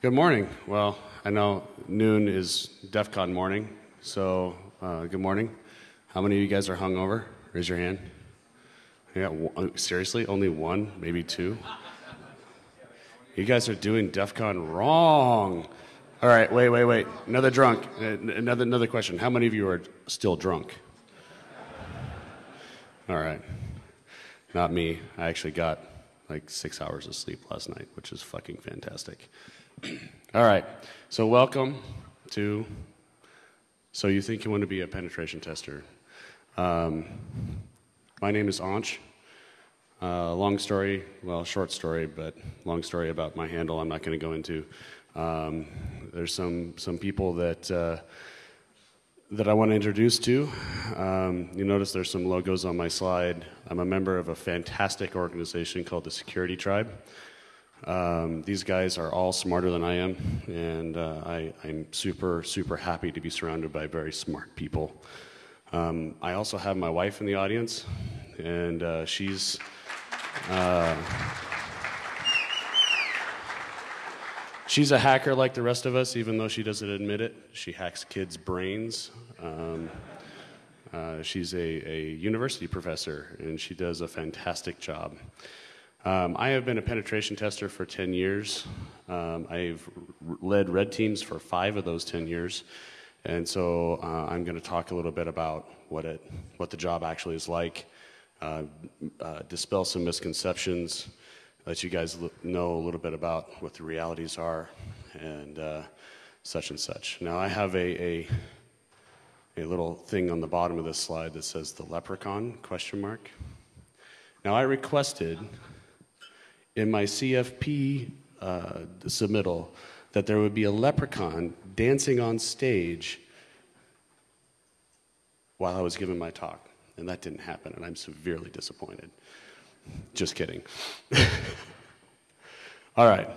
Good morning. Well, I know noon is DEF CON morning, so uh, good morning. How many of you guys are hungover? Raise your hand. Yeah, seriously, only one, maybe two. You guys are doing DEF CON wrong. All right, wait, wait, wait. Another drunk. Uh, Another another question. How many of you are still drunk? All right. Not me. I actually got like six hours of sleep last night, which is fucking fantastic. All right. So welcome to. So you think you want to be a penetration tester? Um, my name is Anch. Uh, long story, well, short story, but long story about my handle. I'm not going to go into. Um, there's some some people that. Uh, that I want to introduce to. Um, you notice there's some logos on my slide. I'm a member of a fantastic organization called the Security Tribe. Um, these guys are all smarter than I am, and uh, I, am super, super happy to be surrounded by very smart people. Um, I also have my wife in the audience, and uh, she's. Uh, She's a hacker like the rest of us, even though she doesn't admit it. She hacks kids' brains. Um, uh, she's a, a, university professor, and she does a fantastic job. Um, I have been a penetration tester for 10 years. Um, I've led red teams for five of those 10 years. And so uh, I'm going to talk a little bit about what, it, what the job actually is like, uh, uh dispel some misconceptions, let you guys know a little bit about what the realities are and uh, such and such. Now, I have a, a, a little thing on the bottom of this slide that says the leprechaun question mark. Now, I requested in my CFP uh, submittal that there would be a leprechaun dancing on stage while I was giving my talk, and that didn't happen, and I'm severely disappointed. Just kidding. All right.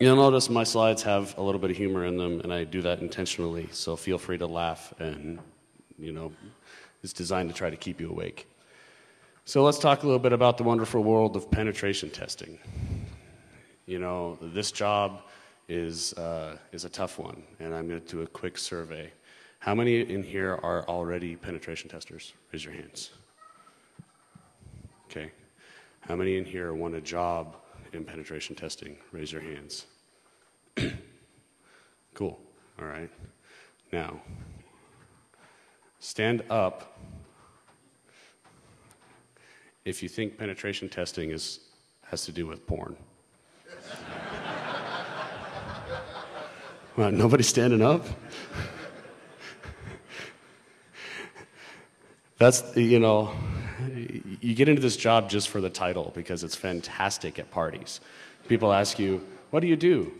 You'll notice my slides have a little bit of humor in them, and I do that intentionally, so feel free to laugh, and, you know, it's designed to try to keep you awake. So let's talk a little bit about the wonderful world of penetration testing. You know, this job is, uh, is a tough one, and I'm going to do a quick survey. How many in here are already penetration testers? Raise your hands. Okay. How many in here want a job in penetration testing? Raise your hands. cool. All right. Now, stand up if you think penetration testing is, has to do with porn. well, nobody standing up? That's, you know, you get into this job just for the title because it's fantastic at parties. People ask you, What do you do?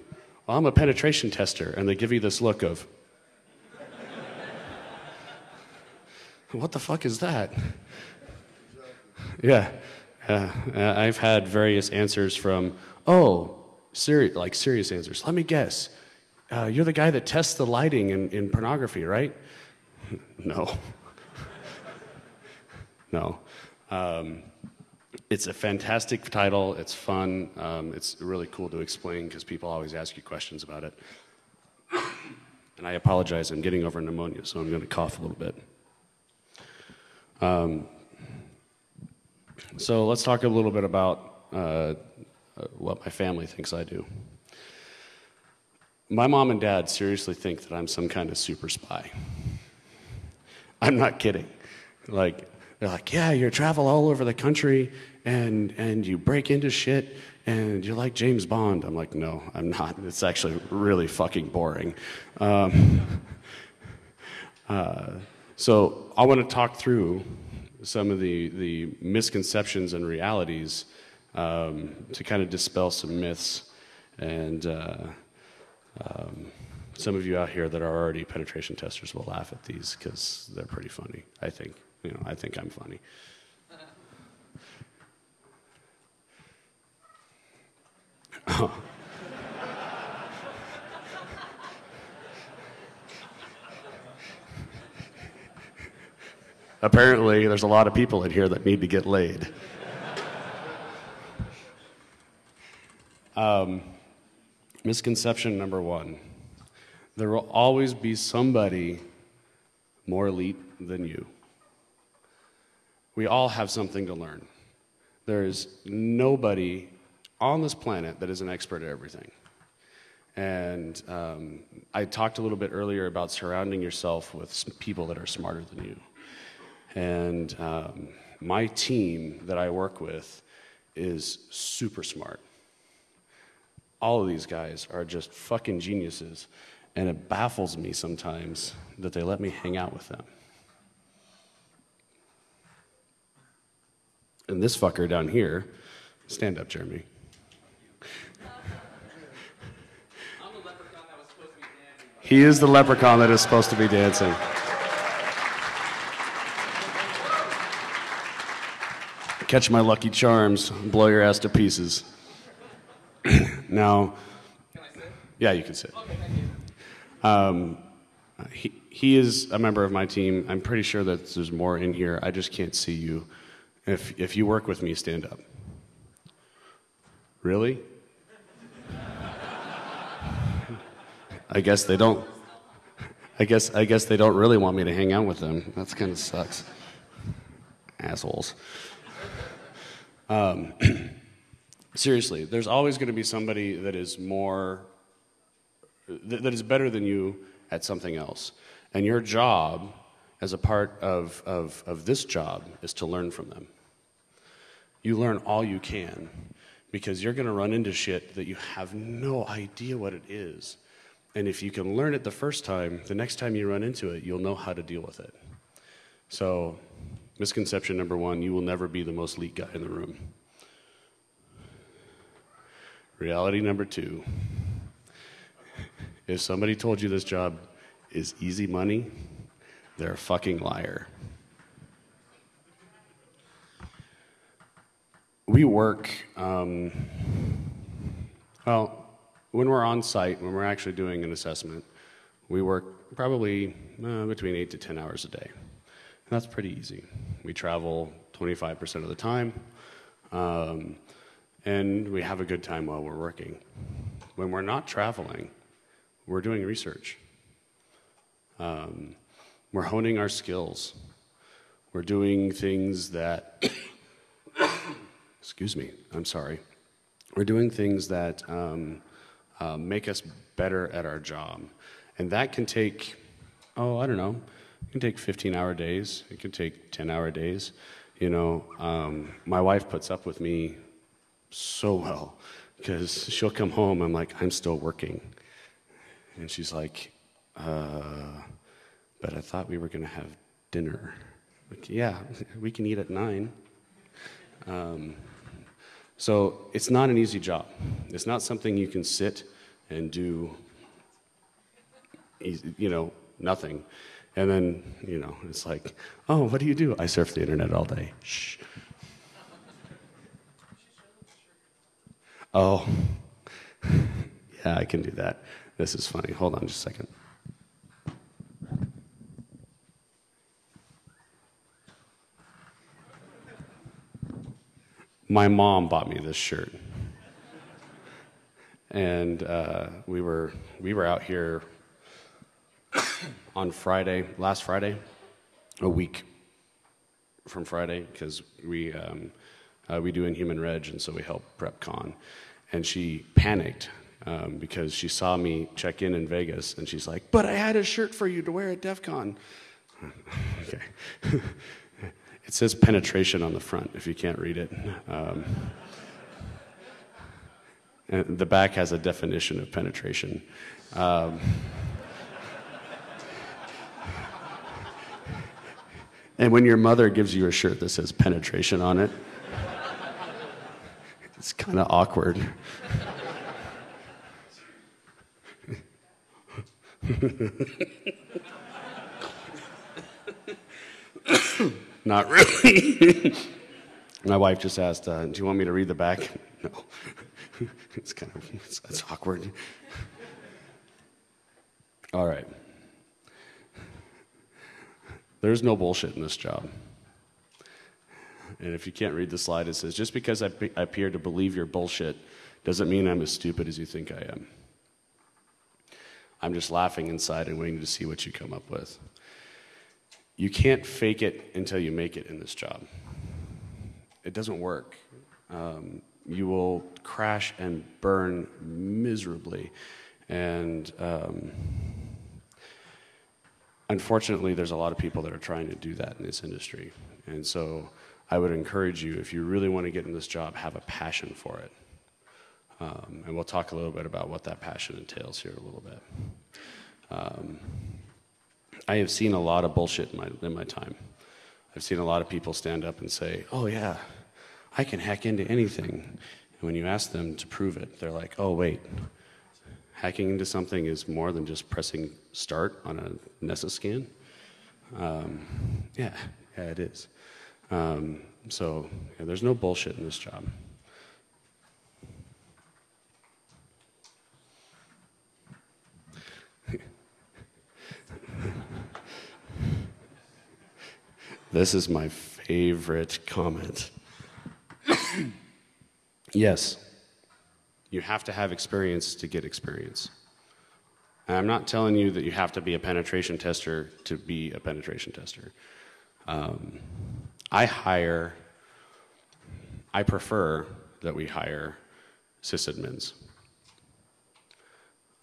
Well, I'm a penetration tester. And they give you this look of, What the fuck is that? Yeah. Uh, I've had various answers from, Oh, like serious answers. Let me guess. Uh, you're the guy that tests the lighting in, in pornography, right? no. no. Um, it's a fantastic title. It's fun. Um, it's really cool to explain because people always ask you questions about it. And I apologize, I'm getting over pneumonia, so I'm going to cough a little bit. Um, so let's talk a little bit about uh, what my family thinks I do. My mom and dad seriously think that I'm some kind of super spy. I'm not kidding. Like, they're like, yeah, you travel all over the country and, and you break into shit and you're like James Bond. I'm like, no, I'm not. It's actually really fucking boring. Um, uh, so I want to talk through some of the, the misconceptions and realities um, to kind of dispel some myths and uh, um, some of you out here that are already penetration testers will laugh at these because they're pretty funny, I think. You know, I think I'm funny. Apparently, there's a lot of people in here that need to get laid. Um, Misconception number one there will always be somebody more elite than you. We all have something to learn. There is nobody on this planet that is an expert at everything. And um, I talked a little bit earlier about surrounding yourself with people that are smarter than you. And um, my team that I work with is super smart. All of these guys are just fucking geniuses. And it baffles me sometimes that they let me hang out with them. And this fucker down here, stand up, Jeremy. He is the leprechaun that is supposed to be dancing. Catch my lucky charms, blow your ass to pieces. now, yeah, you can sit. Um, he, he is a member of my team. I'm pretty sure that there's more in here. I just can't see you. If, if you work with me, stand up. Really? I guess they don't. I guess I guess they don't really want me to hang out with them. That's kind of sucks. Assholes. Um, seriously, there's always going to be somebody that is more that, that is better than you at something else, and your job as a part of, of, of this job is to learn from them. You learn all you can because you're going to run into shit that you have no idea what it is. And if you can learn it the first time, the next time you run into it, you'll know how to deal with it. So, misconception number one you will never be the most elite guy in the room. Reality number two if somebody told you this job is easy money, they're a fucking liar. We work, um, well, when we're on site, when we're actually doing an assessment, we work probably uh, between 8 to 10 hours a day. And that's pretty easy. We travel 25% of the time, um, and we have a good time while we're working. When we're not traveling, we're doing research. Um, we're honing our skills. We're doing things that, excuse me, I'm sorry. We're doing things that um, uh, make us better at our job. And that can take, oh, I don't know, it can take 15 hour days, it can take 10 hour days. You know, um, my wife puts up with me so well because she'll come home, I'm like, I'm still working. And she's like, uh, but I thought we were going to have dinner. Like, yeah, we can eat at nine. Um, so it's not an easy job. It's not something you can sit and do, you know, nothing. And then, you know, it's like, oh, what do you do? I surf the internet all day. Shh. Oh, yeah, I can do that. This is funny. Hold on just a second. my mom bought me this shirt. And uh, we, were, we were out here on Friday, last Friday, a week from Friday, because we, um, uh, we do Inhuman Reg, and so we help prep con. And she panicked um, because she saw me check in in Vegas, and she's like, But I had a shirt for you to wear at DEF CON. okay. It says penetration on the front if you can't read it. Um, the back has a definition of penetration. Um, and when your mother gives you a shirt that says penetration on it, it's kind of awkward. Not really. My wife just asked, uh, Do you want me to read the back? No. it's kind of it's, it's awkward. All right. There's no bullshit in this job. And if you can't read the slide, it says, Just because I, I appear to believe your bullshit doesn't mean I'm as stupid as you think I am. I'm just laughing inside and waiting to see what you come up with. You can't fake it until you make it in this job. It doesn't work. Um, you will crash and burn miserably. And um, unfortunately, there's a lot of people that are trying to do that in this industry. And so I would encourage you, if you really want to get in this job, have a passion for it. Um, and we'll talk a little bit about what that passion entails here a little bit. Um, I have seen a lot of bullshit in my, in my time. I've seen a lot of people stand up and say, oh, yeah, I can hack into anything. And when you ask them to prove it, they're like, oh, wait, hacking into something is more than just pressing start on a Nessus scan? Um, yeah, yeah, it is. Um, so yeah, there's no bullshit in this job. this is my favorite comment. yes, you have to have experience to get experience. And I'm not telling you that you have to be a penetration tester to be a penetration tester. Um, I hire, I prefer that we hire sysadmins.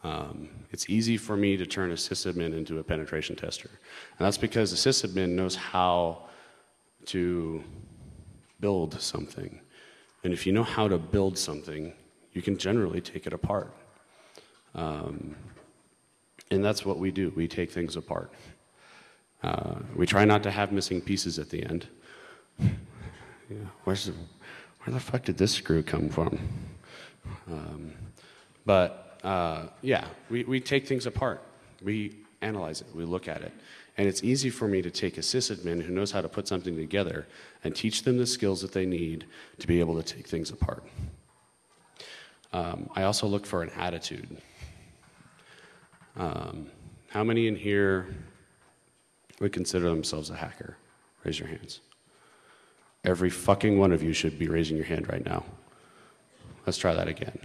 Um, it's easy for me to turn a sysadmin into a penetration tester. And that's because the sysadmin knows how to build something. And if you know how to build something, you can generally take it apart. Um, and that's what we do. We take things apart. Uh, we try not to have missing pieces at the end. Yeah, where's the, where the fuck did this screw come from? Um, but uh, yeah, we, we take things apart. We analyze it. We look at it. And it's easy for me to take a sysadmin who knows how to put something together and teach them the skills that they need to be able to take things apart. Um, I also look for an attitude. Um, how many in here would consider themselves a hacker? Raise your hands. Every fucking one of you should be raising your hand right now. Let's try that again.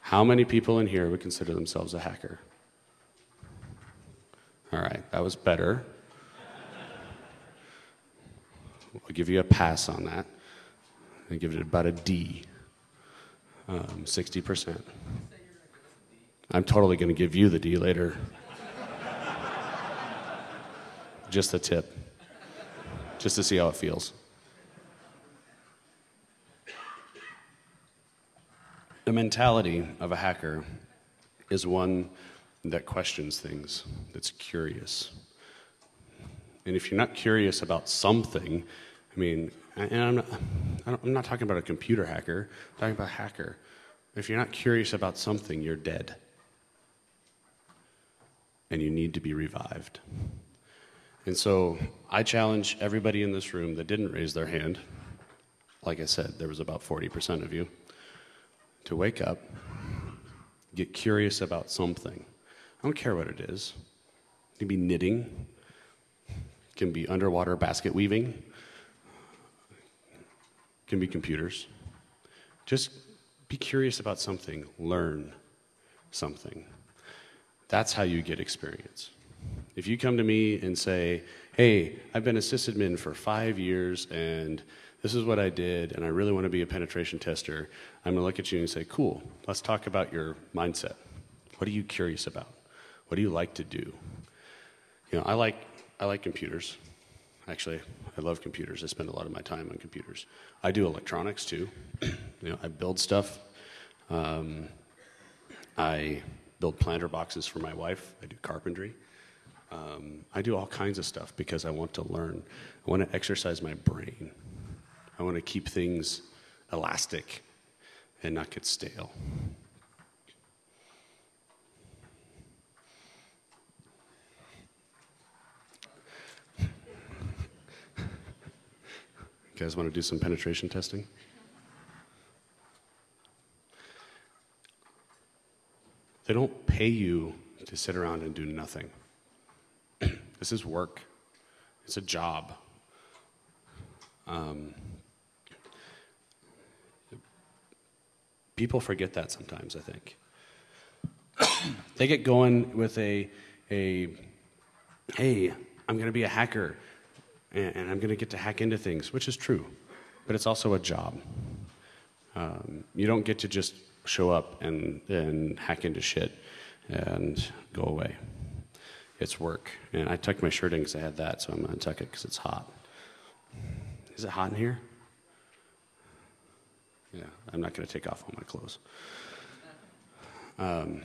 How many people in here would consider themselves a hacker? All right, that was better. I'll give you a pass on that. I give it about a D, um, 60%. I'm totally going to give you the D later. Just a tip, just to see how it feels. The mentality of a hacker is one that questions things, that's curious. And if you're not curious about something, I mean, and I'm not, I'm not talking about a computer hacker, I'm talking about a hacker. If you're not curious about something, you're dead. And you need to be revived. And so I challenge everybody in this room that didn't raise their hand, like I said, there was about 40% of you, to wake up, get curious about something. I don't care what it is. It can be knitting, it can be underwater basket weaving, can be computers. Just be curious about something, learn something. That's how you get experience. If you come to me and say, hey, I've been a sysadmin for five years and this is what I did and I really want to be a penetration tester, I'm going to look at you and say, cool, let's talk about your mindset. What are you curious about? What do you like to do? You know, I like, I like computers. Actually, I love computers. I spend a lot of my time on computers. I do electronics too. you know, I build stuff. Um, I build planter boxes for my wife. I do carpentry. Um, I do all kinds of stuff because I want to learn. I want to exercise my brain. I want to keep things elastic and not get stale. You guys want to do some penetration testing? They don't pay you to sit around and do nothing. this is work, it's a job. Um, people forget that sometimes, I think. They get going with a, a hey, I'm going to be a hacker and, and I'm going to get to hack into things, which is true, but it's also a job. Um, you don't get to just show up and, and hack into shit and go away. It's work. And I tucked my shirt in because I had that, so I'm going to tuck it because it's hot. Is it hot in here? Yeah, I'm not going to take off all my clothes. Um,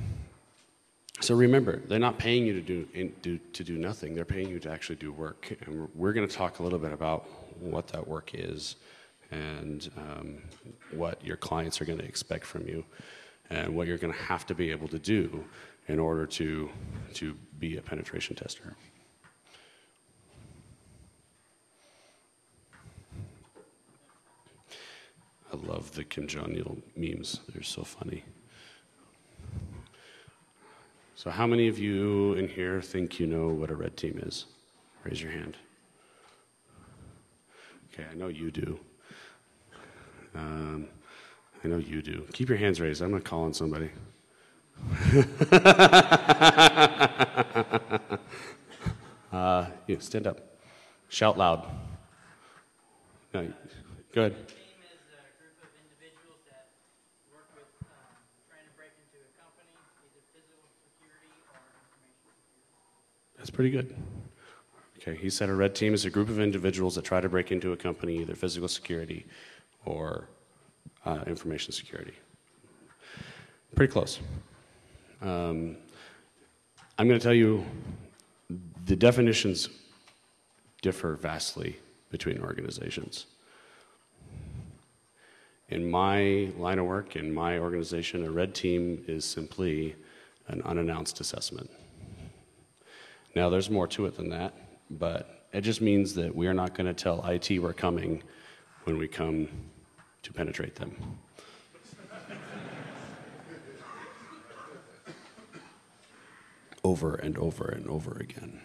so remember, they're not paying you to do, do, to do nothing. They're paying you to actually do work. And we're going to talk a little bit about what that work is and um, what your clients are going to expect from you and what you're going to have to be able to do in order to, to be a penetration tester. I love the Kim Jong Il memes. They're so funny. So, how many of you in here think you know what a red team is? Raise your hand. Okay, I know you do. Um, I know you do. Keep your hands raised. I'm going to call on somebody. uh, yeah, stand up. Shout loud. No, go That's pretty good. Okay, he said a red team is a group of individuals that try to break into a company, either physical security or uh, information security. Pretty close. Um, I'm going to tell you the definitions differ vastly between organizations. In my line of work, in my organization, a red team is simply an unannounced assessment. Now, there's more to it than that, but it just means that we are not going to tell IT we're coming when we come to penetrate them. over and over and over again.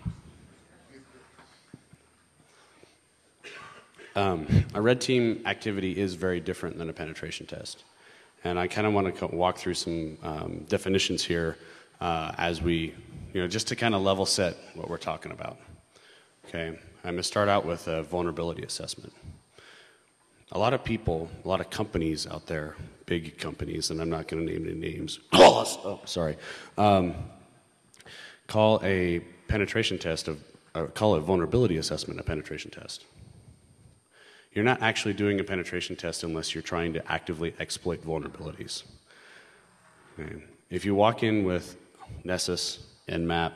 Um, a red team activity is very different than a penetration test. And I kind of want to walk through some um, definitions here uh, as we, you know, just to kind of level set what we're talking about. Okay, I'm to start out with a vulnerability assessment. A lot of people, a lot of companies out there, big companies, and I'm not going to name any names. oh, sorry. Um, call a penetration test of, uh, call a vulnerability assessment a penetration test. You're not actually doing a penetration test unless you're trying to actively exploit vulnerabilities. Okay. If you walk in with Nessus, Nmap,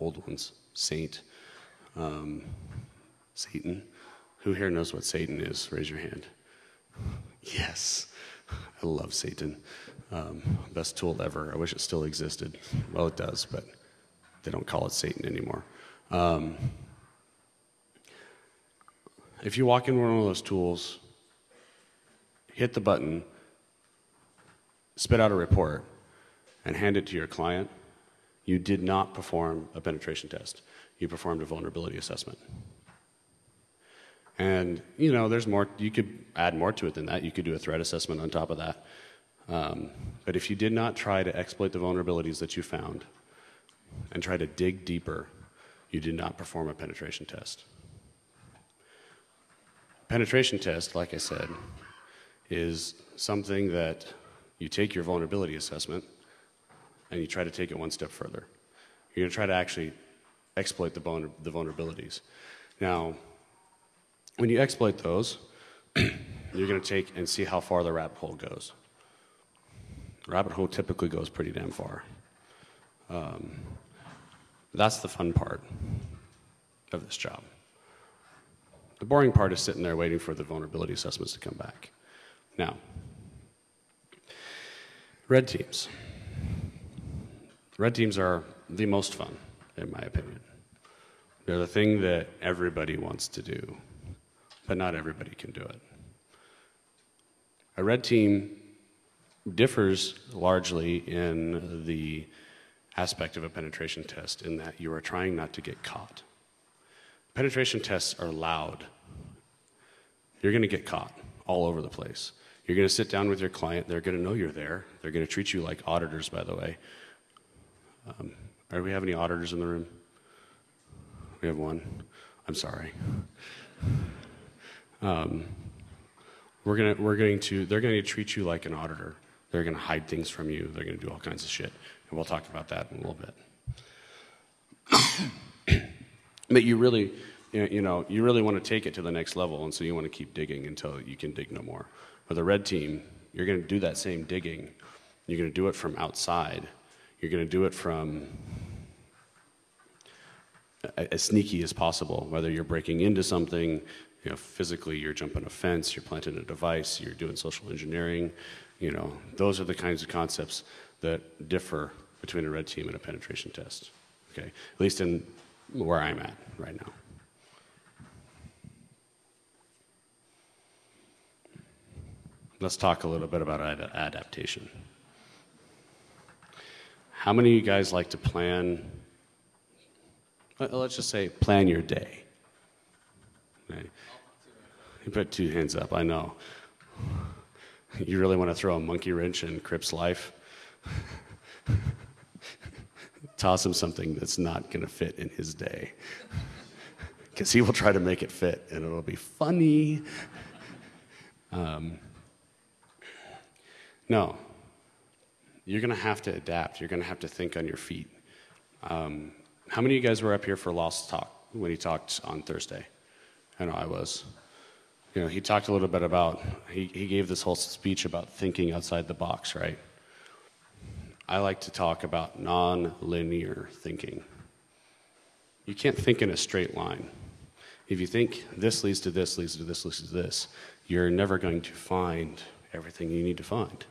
old ones, Saint, um, Satan, who here knows what Satan is? Raise your hand. Yes, I love Satan. Um, best tool ever. I wish it still existed. Well, it does, but they don't call it Satan anymore. Um, if you walk in one of those tools, hit the button, spit out a report, and hand it to your client, you did not perform a penetration test. You performed a vulnerability assessment. And, you know, there's more, you could add more to it than that. You could do a threat assessment on top of that. Um, but if you did not try to exploit the vulnerabilities that you found and try to dig deeper, you did not perform a penetration test. Penetration test, like I said, is something that you take your vulnerability assessment and you try to take it one step further. You're going to try to actually exploit the, vulner the vulnerabilities. Now, when you exploit those, you're going to take and see how far the rabbit hole goes. Rabbit hole typically goes pretty damn far. Um, that's the fun part of this job. The boring part is sitting there waiting for the vulnerability assessments to come back. Now, red teams. Red teams are the most fun, in my opinion. They're the thing that everybody wants to do but not everybody can do it. A red team differs largely in the aspect of a penetration test in that you are trying not to get caught. Penetration tests are loud. You're going to get caught all over the place. You're going to sit down with your client. They're going to know you're there. They're going to treat you like auditors, by the way. Um, do we have any auditors in the room? We have one. I'm sorry. Um, we're gonna, we're going to, they're going to treat you like an auditor. They're going to hide things from you. They're going to do all kinds of shit. And we'll talk about that in a little bit. but you really, you know, you really want to take it to the next level, and so you want to keep digging until you can dig no more. For the red team, you're going to do that same digging. You're going to do it from outside. You're going to do it from as sneaky as possible, whether you're breaking into something, you know, physically you're jumping a fence, you're planting a device, you're doing social engineering, you know, those are the kinds of concepts that differ between a red team and a penetration test. Okay, at least in where I'm at right now. Let's talk a little bit about ad- adaptation. How many of you guys like to plan? Let's just say plan your day. Okay. You put two hands up, I know. You really want to throw a monkey wrench in Crypt's life? Toss him something that's not going to fit in his day. Because he will try to make it fit and it'll be funny. Um, no. You're going to have to adapt. You're going to have to think on your feet. Um, how many of you guys were up here for Lost Talk when he talked on Thursday? I know I was. You know, he talked a little bit about, he, he gave this whole speech about thinking outside the box, right? I like to talk about non-linear thinking. You can't think in a straight line. If you think this leads to this, leads to this, leads to this, you're never going to find everything you need to find.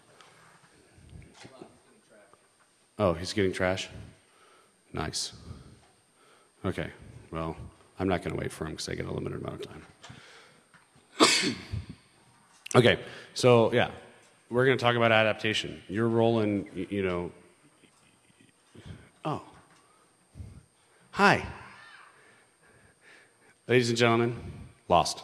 Oh, he's getting trash? Nice. Okay, well, I'm not going to wait for him because I get a limited amount of time. okay, so yeah, we're going to talk about adaptation. Your role in, you know. Oh. Hi. Ladies and gentlemen, lost.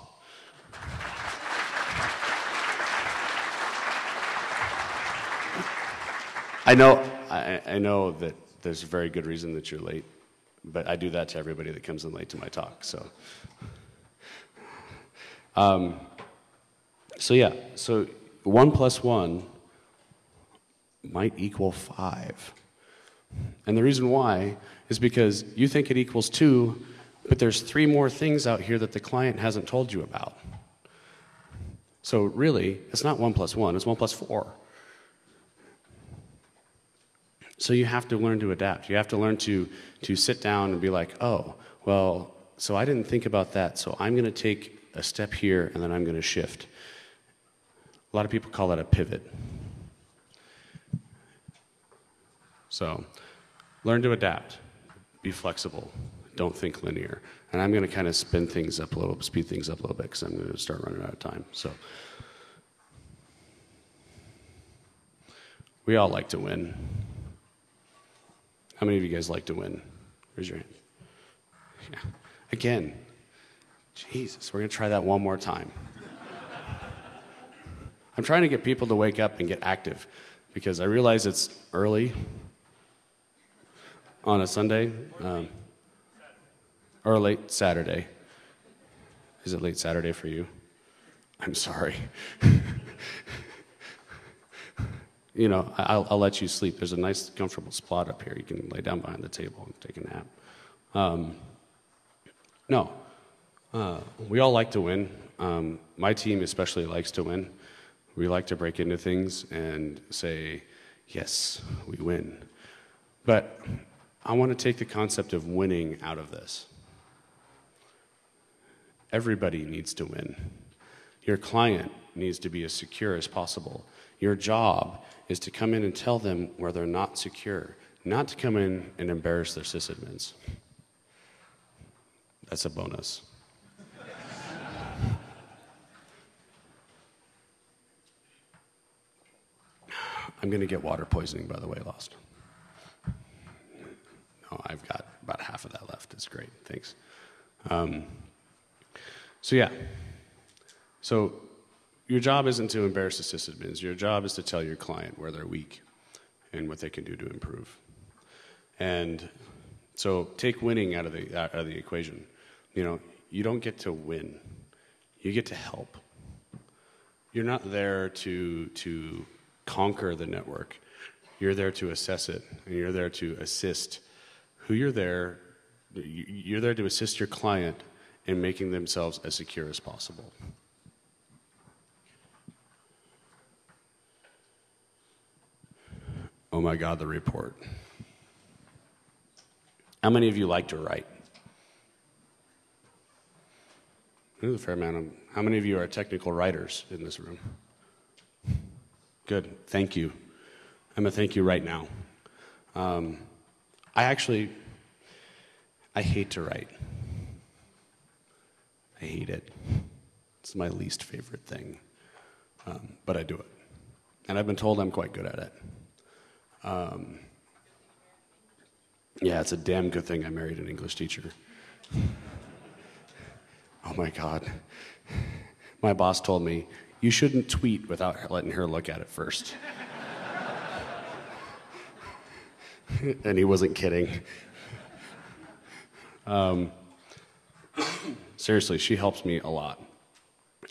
I know, I, I, know that there's a very good reason that you're late, but I do that to everybody that comes in late to my talk. So, um, so yeah, so one plus one might equal five. And the reason why is because you think it equals two, but there's three more things out here that the client hasn't told you about. So really, it's not one plus one, it's one plus four. So you have to learn to adapt. You have to learn to, to sit down and be like, oh, well, so I didn't think about that, so I'm going to take a step here and then I'm going to shift. A lot of people call that a pivot. So learn to adapt, be flexible, don't think linear. And I'm going to kind of spin things up a little, speed things up a little bit because I'm going to start running out of time. So we all like to win. How many of you guys like to win? Raise your hand. Yeah. Again, Jesus, we're going to try that one more time. I'm trying to get people to wake up and get active because I realize it's early on a Sunday um, or late Saturday. Is it late Saturday for you? I'm sorry. you know, I'll, I'll, let you sleep. There's a nice, comfortable spot up here. You can lay down behind the table and take a nap. Um, no, uh, we all like to win. Um, my team especially likes to win. We like to break into things and say, yes, we win. But I want to take the concept of winning out of this. Everybody needs to win. Your client needs to be as secure as possible. Your job is to come in and tell them where they're not secure, not to come in and embarrass their sysadmins. That's a bonus. I'm going to get water poisoning, by the way, Lost. No, I've got about half of that left. It's great. Thanks. Um, so, yeah. So, your job isn't to embarrass the sysadmins. Your job is to tell your client where they're weak and what they can do to improve. And so take winning out of the, out of the equation. You know, you don't get to win, you get to help. You're not there to, to conquer the network. You're there to assess it, and you're there to assist who you're there. You're there to assist your client in making themselves as secure as possible. Oh my God, the report. How many of you like to write? There's a fair amount of. How many of you are technical writers in this room? Good. Thank you. I'm going to thank you right now. Um, I actually, I hate to write. I hate it. It's my least favorite thing, um, but I do it. And I've been told I'm quite good at it. Um, yeah, it's a damn good thing I married an English teacher. oh my God. My boss told me, you shouldn't tweet without letting her look at it first. and he wasn't kidding. Um, seriously, she helps me a lot.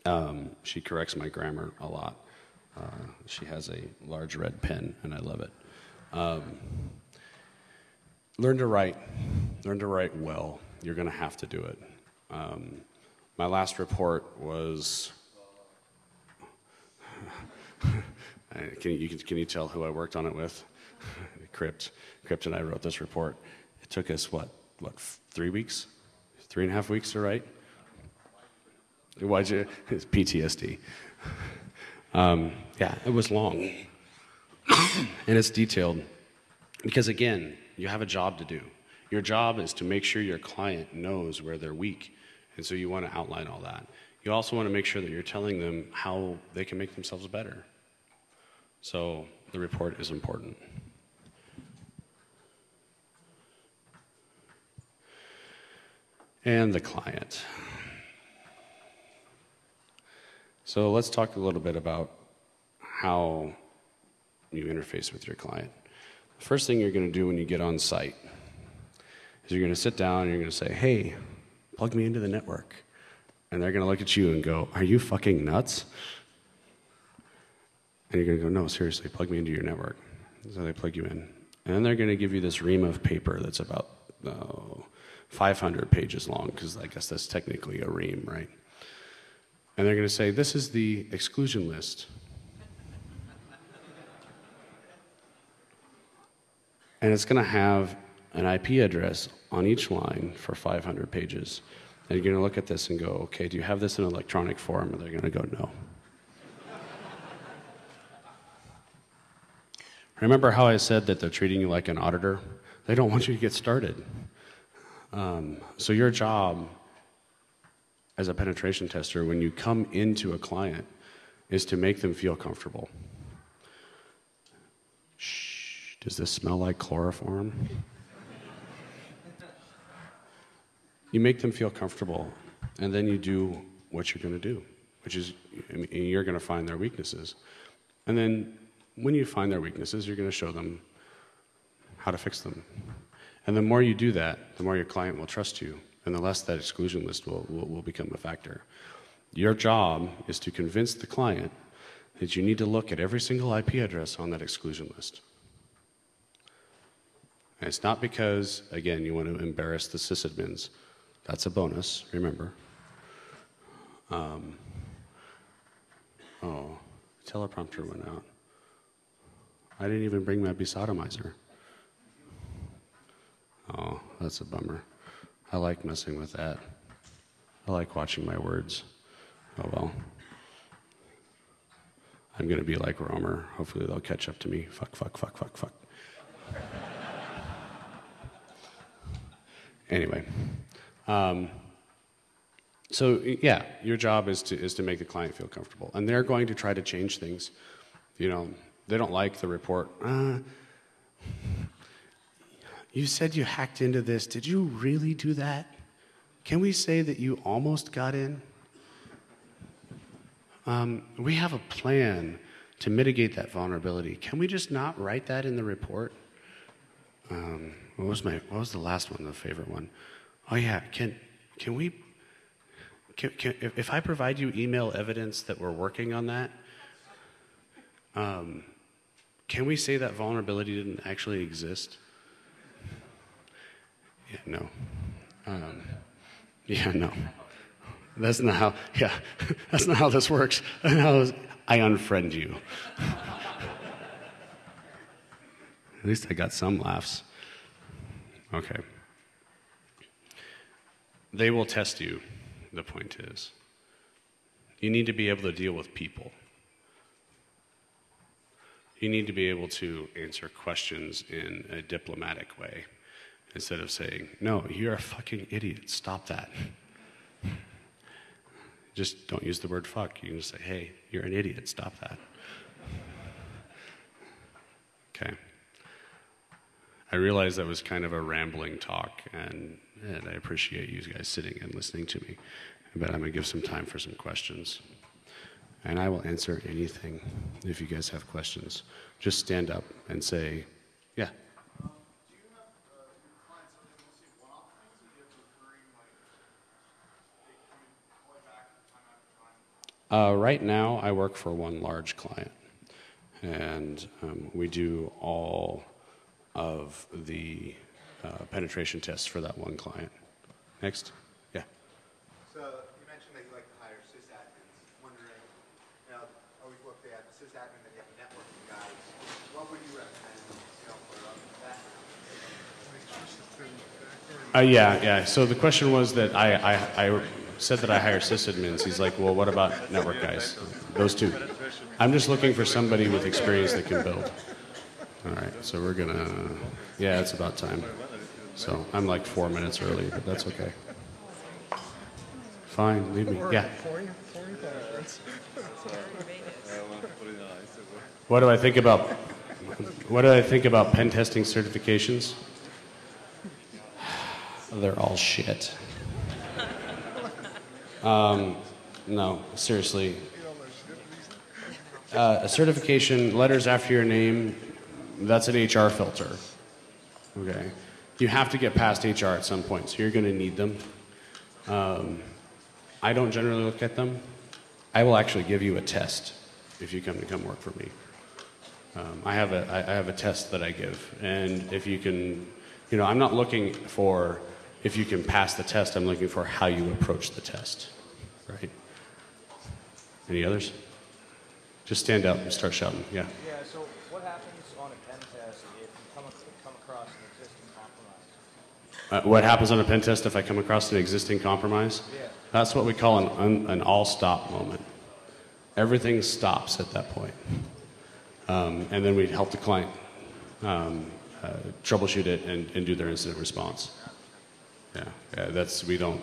Um, she corrects my grammar a lot. Uh, she has a large red pen, and I love it. Um, learn to write. Learn to write well. You're going to have to do it. Um, my last report was. can, you, can you tell who I worked on it with? Crypt. Crypt and I wrote this report. It took us, what, what, three weeks? Three and a half weeks to write? Why'd you? It's PTSD. Um, yeah, it was long. and it's detailed. Because again, you have a job to do. Your job is to make sure your client knows where they're weak. And so you want to outline all that. You also want to make sure that you're telling them how they can make themselves better. So the report is important. And the client. So let's talk a little bit about how you interface with your client. The first thing you're going to do when you get on site is you're going to sit down and you're going to say, hey, plug me into the network. And they're going to look at you and go, are you fucking nuts? And you're going to go, no, seriously, plug me into your network. So they plug you in. And then they're going to give you this ream of paper that's about oh, 500 pages long, because I guess that's technically a ream, right? And they're going to say, this is the exclusion list And it's going to have an IP address on each line for 500 pages. And you're going to look at this and go, okay, do you have this in electronic form? And they're going to go, no. Remember how I said that they're treating you like an auditor? They don't want you to get started. Um, so, your job as a penetration tester, when you come into a client, is to make them feel comfortable. Does this smell like chloroform? you make them feel comfortable, and then you do what you're going to do, which is you're going to find their weaknesses. And then when you find their weaknesses, you're going to show them how to fix them. And the more you do that, the more your client will trust you, and the less that exclusion list will, will, will become a factor. Your job is to convince the client that you need to look at every single IP address on that exclusion list. And it's not because, again, you want to embarrass the sysadmins. That's a bonus, remember. Um, oh, teleprompter went out. I didn't even bring my besodomizer. Oh, that's a bummer. I like messing with that. I like watching my words. Oh well. I'm going to be like Romer. Hopefully they'll catch up to me. Fuck, fuck, fuck, fuck, fuck. Anyway, um, so yeah, your job is to is to make the client feel comfortable, and they're going to try to change things. You know, they don't like the report. Uh, you said you hacked into this. Did you really do that? Can we say that you almost got in? um, we have a plan to mitigate that vulnerability. Can we just not write that in the report? Um, what was my what was the last one, the favorite one? Oh yeah, can can we can, can, if, I provide you email evidence that we're working on that, um, can we say that vulnerability didn't actually exist? Yeah, no. Um, yeah, no. That's not how. Yeah, that's not how this works. I unfriend you. At least I got some laughs. Okay. They will test you, the point is. You need to be able to deal with people. You need to be able to answer questions in a diplomatic way instead of saying, No, you're a fucking idiot. Stop that. Just don't use the word fuck. You can just say, Hey, you're an idiot. Stop that. Okay. I realize that was kind of a rambling talk, and, and I appreciate you guys sitting and listening to me. But I'm going to give some time for some questions. And I will answer anything if you guys have questions. Just stand up and say, Yeah. Uh, right now, I work for one large client, and um, we do all of the uh, penetration tests for that one client. Next. Yeah. So you mentioned that you like to hire sysadmins. Wondering, you know, always look at the sysadmin that you have networking guys. What would you recommend, you know, for background? Uh, yeah, yeah. So the question was that I, I, I said that I hire sysadmins. He's like, well, what about network guys? Those two. I'm just looking for somebody with experience that can build. All right, so we're gonna, yeah, it's about time. So I'm like four minutes early, but that's okay. Fine, leave me. Yeah. What do I think about? What do I think about pen testing certifications? They're all shit. Um, no, seriously. Uh, a certification, letters after your name, that's an HR filter. Okay. You have to get past HR at some point, so you're going to need them. Um, I don't generally look at them. I will actually give you a test if you come to come work for me. Um, I have a I have a test that I give, and if you can, you know, I'm not looking for if you can pass the test. I'm looking for how you approach the test, right? Any others? Just stand up and start shouting. Yeah. Yeah, so what happens on a pen test if you come, come across an existing compromise? Uh, what happens on a pen test if I come across an existing compromise? Yeah. That's what we call an, un, an all stop moment. Everything stops at that point. Um, and then we help the client um, uh, troubleshoot it and, and do their incident response. Yeah, yeah, that's, we don't,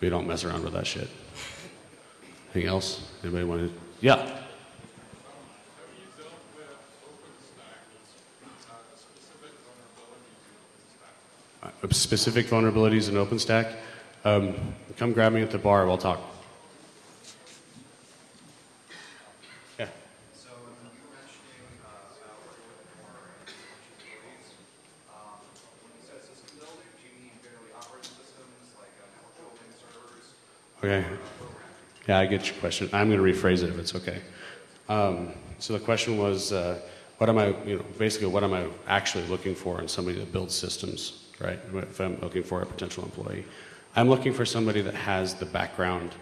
we don't mess around with that shit. Anything else? Anybody want to? Yeah. Specific vulnerabilities in OpenStack, um, come grab me at the bar. We'll talk. Yeah. So you mentioning uh, about working with more employees. When you said system building, do you mean barely operating systems like network building servers? Okay. Yeah, I get your question. I'm going to rephrase it if it's okay. Um, so the question was, uh, what am I, you know, basically, what am I actually looking for in somebody that builds systems, right? If I'm looking for a potential employee, I'm looking for somebody that has the background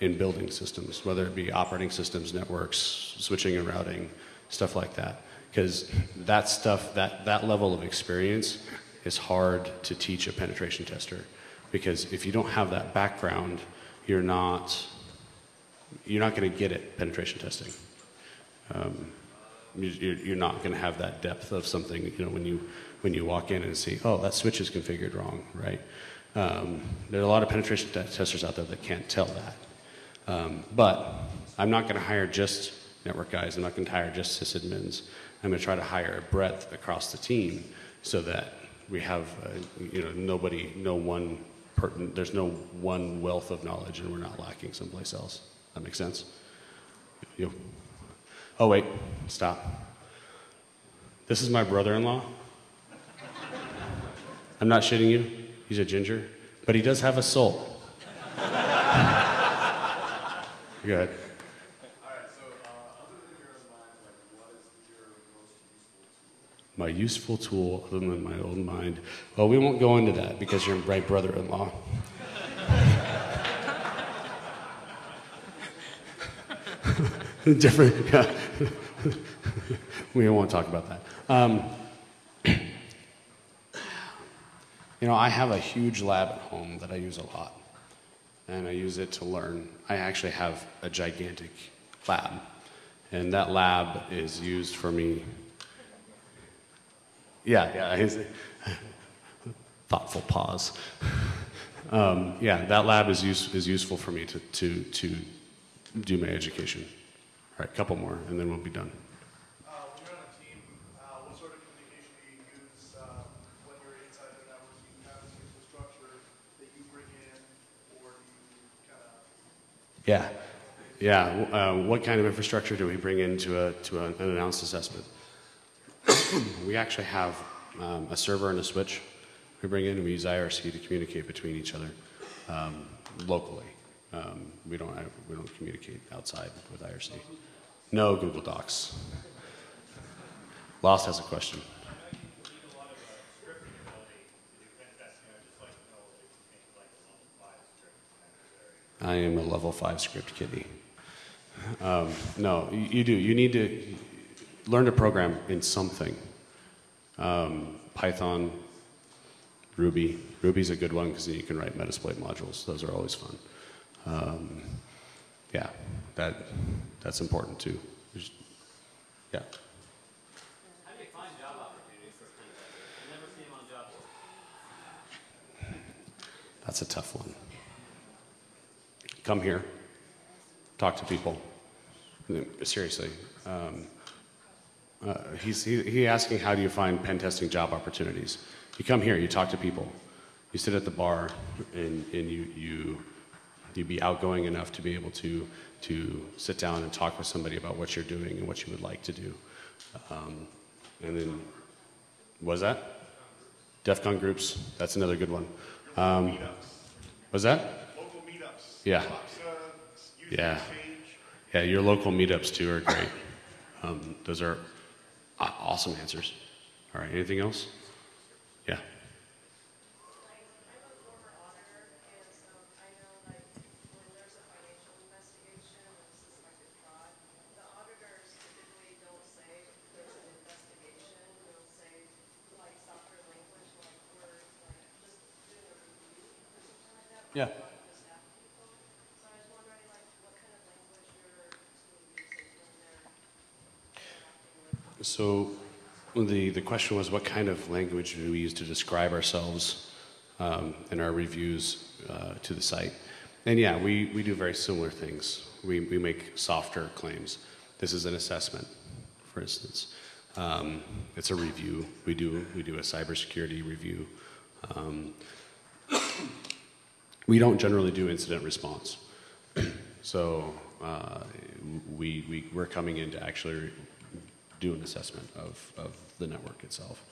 in building systems, whether it be operating systems, networks, switching and routing, stuff like that. Because that stuff, that, that level of experience is hard to teach a penetration tester. Because if you don't have that background, you're not you're not going to get it penetration testing. Um, you're not going to have that depth of something. You know, when you when you walk in and see, oh, that switch is configured wrong, right? Um, there are a lot of penetration testers out there that can't tell that. Um, but I'm not going to hire just network guys. I'm not going to hire just sysadmins. I'm going to try to hire a breadth across the team so that we have, uh, you know, nobody, no one, there's no one wealth of knowledge, and we're not lacking someplace else. That makes sense? You. Oh, wait, stop. This is my brother in law. I'm not shitting you. He's a ginger, but he does have a soul. Go ahead. My useful tool, other than my own mind. Well, we won't go into that because you're my brother in law. Different. Yeah. we won't talk about that. Um, you know, I have a huge lab at home that I use a lot, and I use it to learn. I actually have a gigantic lab, and that lab is used for me. Yeah, yeah. Thoughtful pause. Um, yeah, that lab is, use, is useful for me to, to, to do my education. All right, a couple more, and then we'll be done. Uh, when you're on a team, uh, what sort of communication do you use, uh, when you're inside the network? Do you have this infrastructure that you bring in, or do you kind of, Yeah, yeah. Uh, what kind of infrastructure do we bring into a, to a, an announced assessment? we actually have um, a server and a switch we bring in, and we use IRC to communicate between each other um, locally. Um, we, don't, we don't communicate outside with IRC. No Google Docs. Lost has a question. I am a level five script kiddie. Um, no, you, you do. You need to learn to program in something. Um, Python, Ruby. Ruby's a good one because you can write Metasploit modules. Those are always fun. Um, yeah, that that's important too. There's- yeah. How do you find job opportunities for people? I never see them on job. That's a tough one. Come here, talk to people. Seriously. Um, uh, he's he, he asking how do you find pen testing job opportunities? You come here, you talk to people, you sit at the bar, and, and you you you be outgoing enough to be able to to sit down and talk with somebody about what you're doing and what you would like to do. Um, and then, was that? DEF CON groups, that's another good one. Um, was that? local meetups? Yeah. Yeah. Yeah, your local meetups too are great. Um, those are awesome answers. All right, anything else? Yeah. I'm a former auditor, and so I know like when there's a financial investigation or suspected fraud, the auditors typically don't say there's an investigation, they'll say like softer language, like we're like just doing a review or something like that. with Yeah. a lot of the staff people. So I was wondering like what kind of language your team uses when they're interacting with So the, the question was what kind of language do we use to describe ourselves um, in our reviews uh, to the site? And yeah, we, we do very similar things. We, we make softer claims. This is an assessment, for instance. Um, it's a review. We do, we do a cybersecurity review. Um, we don't generally do incident response. So uh, we, we, we're coming in to actually do an assessment of, of the network itself.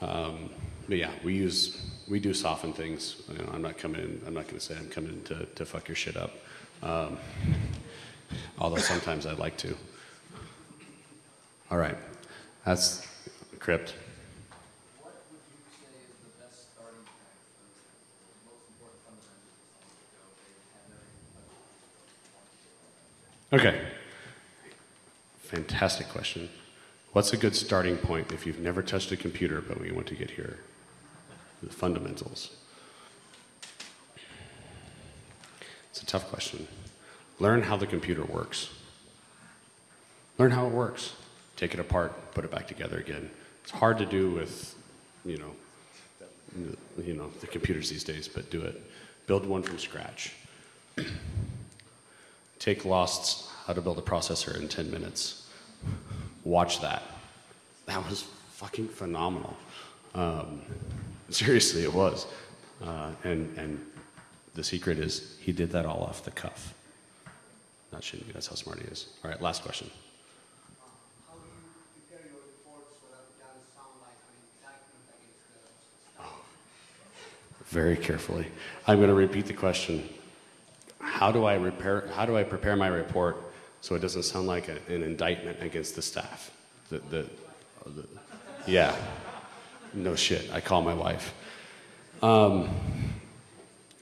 Um, but yeah, we use, we do soften things. You know, I'm not coming in, I'm not going to say I'm coming in to, to fuck your shit up. Um, although sometimes I'd like to. All right, that's crypt. What would you say is the best starting point for the most important fundamentals of someone to go? They have their Okay. Fantastic question. What's a good starting point if you've never touched a computer but we want to get here? The fundamentals. It's a tough question. Learn how the computer works. Learn how it works. Take it apart, put it back together again. It's hard to do with, you know, you know, the computers these days, but do it. Build one from scratch. Take Lost's How to Build a Processor in 10 Minutes. Watch that. That was fucking phenomenal. Um, seriously, it was. Uh, and, and the secret is he did that all off the cuff. not shouldn't be. That's how smart he is. All right, last question. How do you prepare your reports so that it doesn't sound like an indictment against the staff? Very carefully. I'm going to repeat the question. How do I repair, how do I prepare my report so it doesn't sound like a, an indictment against the staff? The, the, the, yeah. No shit. I call my wife. Um,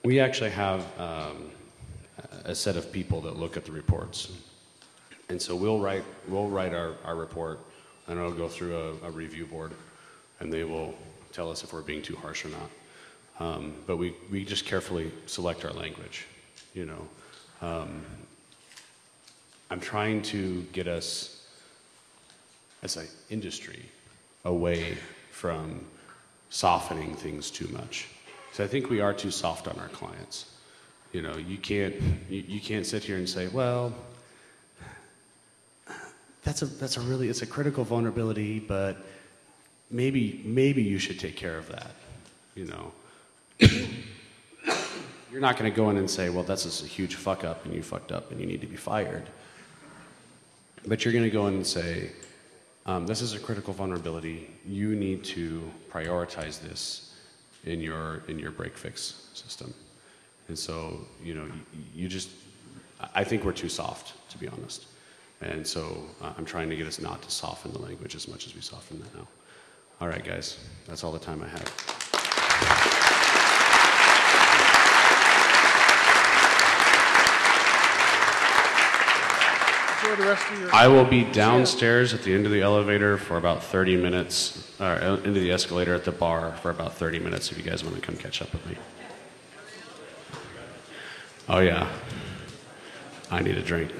we actually have um, a set of people that look at the reports. And so we'll write, we'll write our, our report, and it'll go through a, a review board, and they will tell us if we're being too harsh or not. Um, but we, we just carefully select our language, you know. Um, I'm trying to get us, as an industry, away from softening things too much. So I think we are too soft on our clients. You know, you can't, you, you can't sit here and say, well, that's a, that's a really, it's a critical vulnerability, but maybe, maybe you should take care of that, you know. You're not going to go in and say, well, that's just a huge fuck up and you fucked up and you need to be fired. But you're going to go in and say, um, this is a critical vulnerability. You need to prioritize this in your, in your break fix system. And so, you know, you, you just, I think we're too soft, to be honest. And so uh, I'm trying to get us not to soften the language as much as we soften that now. All right, guys, that's all the time I have. The rest of your. I will be downstairs at the end of the elevator for about 30 minutes, or uh, into the escalator at the bar for about 30 minutes if you guys want to come catch up with me. Oh, yeah. I need a drink.